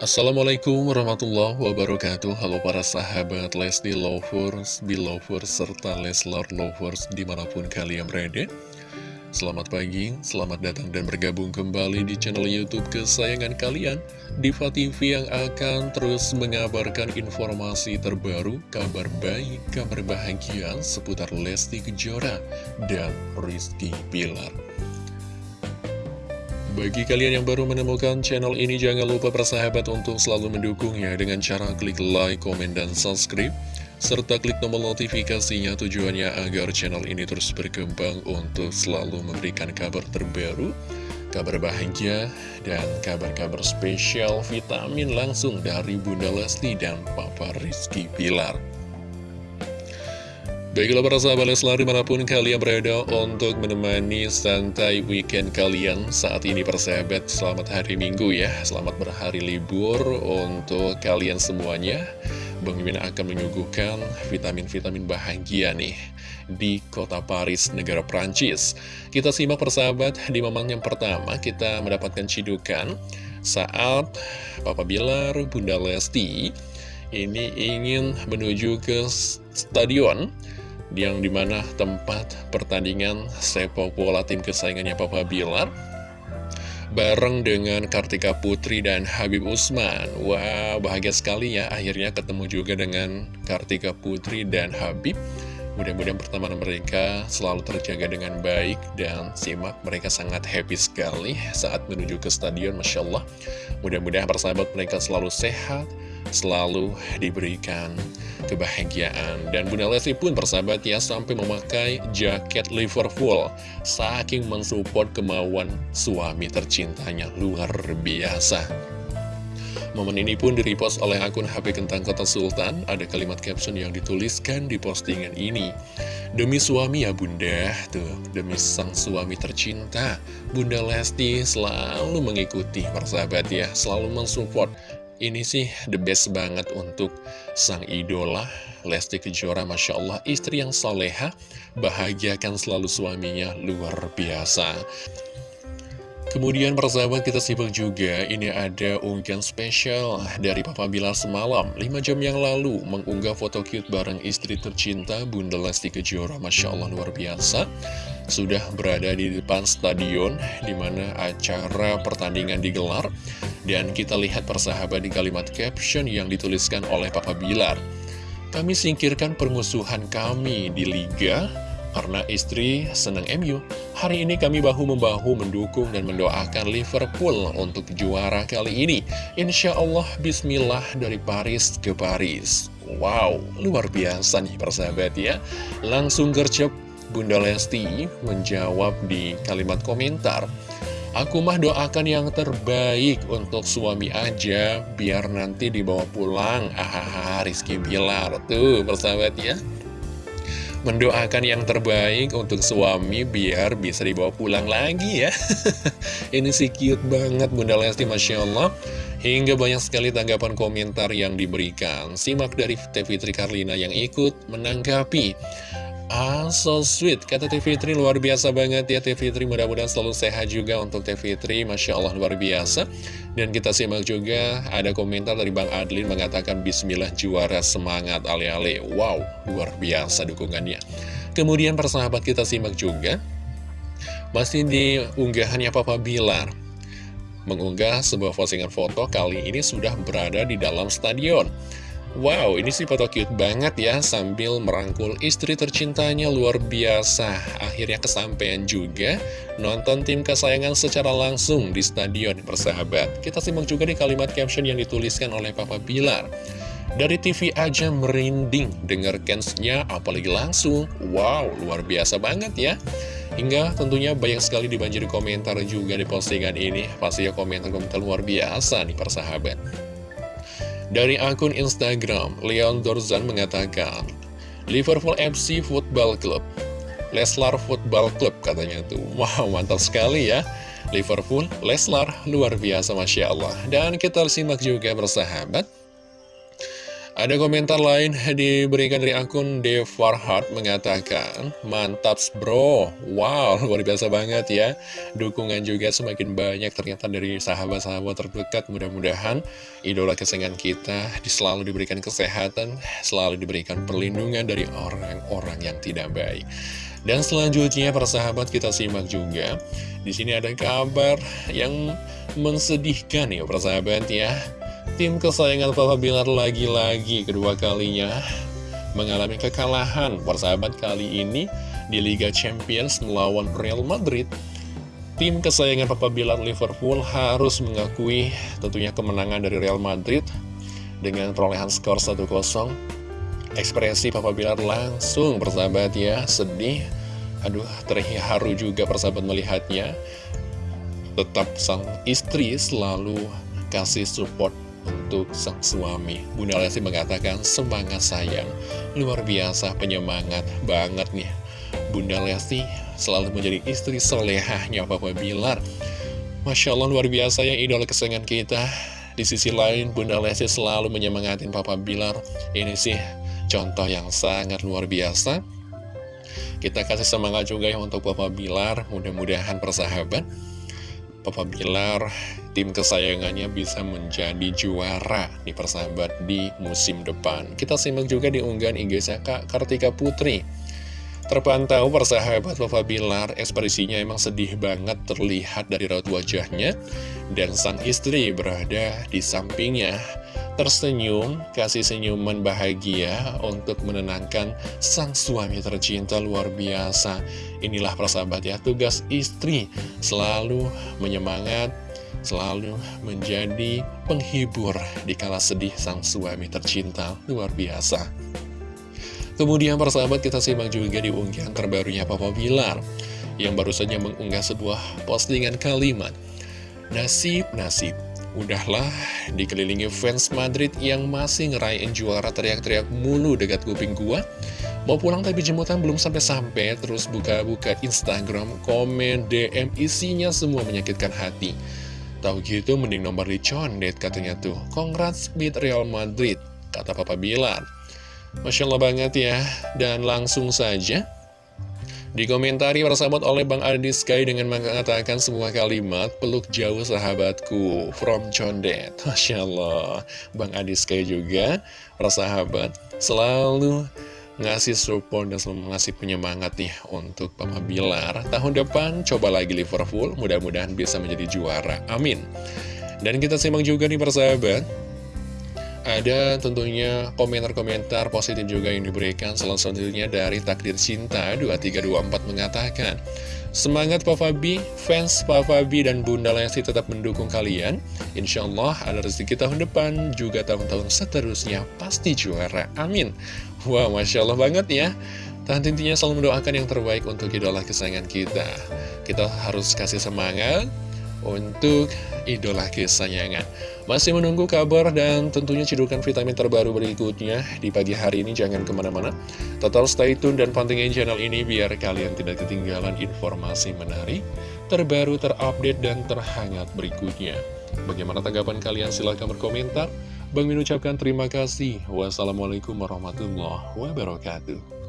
Assalamualaikum warahmatullahi wabarakatuh. Halo para sahabat Lesti Lovers, Belovers, serta Leslar Lovers di mana pun kalian berada. Selamat pagi, selamat datang dan bergabung kembali di channel Youtube kesayangan kalian. Diva TV yang akan terus mengabarkan informasi terbaru, kabar baik, kabar bahagia seputar Lesti Kejora dan Rizky Pilar bagi kalian yang baru menemukan channel ini, jangan lupa persahabat untuk selalu mendukungnya dengan cara klik like, komen, dan subscribe. Serta klik tombol notifikasinya tujuannya agar channel ini terus berkembang untuk selalu memberikan kabar terbaru, kabar bahagia, dan kabar-kabar spesial vitamin langsung dari Bunda Lesti dan Papa Rizky Pilar. Baiklah para sahabat Leslar di mana pun kalian berada untuk menemani santai weekend kalian saat ini persahabat Selamat hari Minggu ya, selamat berhari libur untuk kalian semuanya. Bang Mimin akan menyuguhkan vitamin-vitamin bahagia nih di kota Paris, negara Prancis Kita simak persahabat di momen yang pertama kita mendapatkan cidukan Saat Papa Bilar, Bunda Lesti ini ingin menuju ke stadion yang di mana tempat pertandingan sepak bola tim kesayangannya Papa Bilar bareng dengan Kartika Putri dan Habib Usman. Wah, bahagia sekali ya akhirnya ketemu juga dengan Kartika Putri dan Habib. Mudah-mudahan pertemanan mereka selalu terjaga dengan baik dan simak mereka sangat happy sekali saat menuju ke stadion, Masya Allah. Mudah-mudahan persahabat mereka selalu sehat, selalu diberikan kebahagiaan. Dan Bunda Lesti pun persahabat ya sampai memakai jaket Liverpool. Saking mensupport kemauan suami tercintanya luar biasa. Momen ini pun direpost oleh akun HP Kentang Kota Sultan. Ada kalimat caption yang dituliskan di postingan ini. Demi suami ya bunda, tuh, demi sang suami tercinta. Bunda Lesti selalu mengikuti persahabat ya, selalu mensupport ini sih the best banget untuk sang idola Lesti Kejora Masya Allah istri yang soleha Bahagiakan selalu suaminya luar biasa. Kemudian persahabat kita simak juga Ini ada unggahan spesial dari Papa Bilar semalam 5 jam yang lalu mengunggah foto cute bareng istri tercinta Bunda Lesti Kejora Masya Allah luar biasa. Sudah berada di depan stadion Di mana acara pertandingan digelar dan kita lihat persahabat di kalimat caption yang dituliskan oleh Papa Bilar. Kami singkirkan permusuhan kami di Liga karena istri senang MU. Hari ini kami bahu-membahu mendukung dan mendoakan Liverpool untuk juara kali ini. Insya Allah Bismillah dari Paris ke Paris. Wow, luar biasa nih persahabat ya. Langsung gercep Bunda Lesti menjawab di kalimat komentar. Aku mah doakan yang terbaik untuk suami aja Biar nanti dibawa pulang. Ahaha Rizky Bilar Tuh persahabat ya. Mendoakan yang terbaik untuk suami Biar bisa dibawa pulang lagi ya. Ini sih cute banget Bunda Lesti Masya Allah. Hingga banyak sekali tanggapan komentar yang diberikan. Simak dari TV Tri Karlina yang ikut menanggapi Ah, so sweet. Kata Teh Fitri luar biasa banget ya Teh Fitri. Mudah-mudahan selalu sehat juga untuk Teh Fitri. Masya Allah luar biasa. Dan kita simak juga ada komentar dari Bang Adlin mengatakan Bismillah juara semangat ale-ale. Wow, luar biasa dukungannya. Kemudian persahabat kita simak juga. Masih di unggahannya Papa Bilar. Mengunggah sebuah postingan foto kali ini sudah berada di dalam stadion. Wow, ini sih foto cute banget ya sambil merangkul istri tercintanya luar biasa. Akhirnya kesampaian juga nonton tim kesayangan secara langsung di stadion persahabat. Kita simak juga di kalimat caption yang dituliskan oleh Papa Bilar. Dari TV aja merinding denger cansnya apalagi langsung. Wow, luar biasa banget ya. Hingga tentunya banyak sekali dibanjiri komentar juga di postingan ini. Pastinya komentar-komentar luar biasa nih persahabat. Dari akun Instagram, Leon Dorzan mengatakan, Liverpool FC Football Club, Leslar Football Club katanya tuh. Wow, mantap sekali ya. Liverpool, Leslar, luar biasa Masya Allah. Dan kita simak juga bersahabat. Ada komentar lain diberikan dari akun Devarhard mengatakan, Mantap bro, wow luar biasa banget ya. Dukungan juga semakin banyak ternyata dari sahabat-sahabat terdekat. Mudah-mudahan idola kesayangan kita selalu diberikan kesehatan, selalu diberikan perlindungan dari orang-orang yang tidak baik. Dan selanjutnya persahabat kita simak juga. Di sini ada kabar yang mensedihkan ya persahabat ya. Tim kesayangan Papa Bilar lagi-lagi kedua kalinya mengalami kekalahan persahabat kali ini di Liga Champions melawan Real Madrid. Tim kesayangan Papa Bilar Liverpool harus mengakui tentunya kemenangan dari Real Madrid dengan perolehan skor 1-0. Ekspresi Papa Bilar langsung persahabat ya, sedih. Aduh, terharu juga persahabat melihatnya. Tetap sang istri selalu kasih support untuk sang suami. Bunda Lesti mengatakan semangat sayang, luar biasa penyemangat banget nih. Bunda Lesti selalu menjadi istri solehahnya Papa Bilar. Masya Allah luar biasa ya idola kesayangan kita. Di sisi lain Bunda Lesti selalu menyemangatin Papa Bilar. Ini sih contoh yang sangat luar biasa. Kita kasih semangat juga ya untuk Papa Bilar, mudah-mudahan persahabat Papa Bilar, tim kesayangannya bisa menjadi juara di persahabat di musim depan. Kita simak juga di unggahan IG Kak Kartika Putri. Terpantau persahabat Papa Bilar, ekspresinya emang sedih banget terlihat dari raut wajahnya. Dan sang istri berada di sampingnya tersenyum, kasih senyuman bahagia untuk menenangkan sang suami tercinta luar biasa. Inilah persahabat ya, tugas istri selalu menyemangat, selalu menjadi penghibur di kala sedih sang suami tercinta luar biasa. Kemudian persahabat kita simak juga di unggahan terbarunya Papa Bilar yang baru saja mengunggah sebuah postingan kalimat Nasib, nasib, Udahlah, dikelilingi fans Madrid yang masih ngerayain juara teriak-teriak mulu dekat kuping gua. Mau pulang tapi jemputan belum sampai-sampai, terus buka-buka Instagram, komen, DM, isinya semua menyakitkan hati. Tahu gitu mending nomor dicondet katanya tuh. Congrats beat Real Madrid, kata Papa Bilar. Masya Allah banget ya, dan langsung saja Dikomentari persahabat oleh Bang Adi Sky dengan mengatakan sebuah kalimat Peluk jauh sahabatku From Condet Masya Allah Bang Adi Sky juga Persahabat selalu ngasih support dan selalu ngasih penyemangat nih untuk Papa Bilar. Tahun depan coba lagi Liverpool Mudah-mudahan bisa menjadi juara. Amin. Dan kita simak juga nih persahabat. Ada tentunya komentar-komentar positif juga yang diberikan. Salah satunya dari Takdir Cinta 2324 mengatakan Semangat Papa B, fans Papa B dan Bunda Lesti tetap mendukung kalian. Insya Allah ada rezeki tahun depan juga tahun-tahun seterusnya pasti juara, amin. Wah wow, Masya Allah banget ya. Dan intinya selalu mendoakan yang terbaik untuk idola kesayangan kita. Kita harus kasih semangat untuk idola kesayangan. Masih menunggu kabar dan tentunya cidukan vitamin terbaru berikutnya di pagi hari ini. Jangan ke mana-mana. Total stay tune dan pantengin channel ini biar kalian tidak ketinggalan informasi menarik, terbaru, terupdate, dan terhangat berikutnya. Bagaimana tanggapan kalian? Silahkan berkomentar. Bang Min ucapkan terima kasih. Wassalamualaikum warahmatullahi wabarakatuh.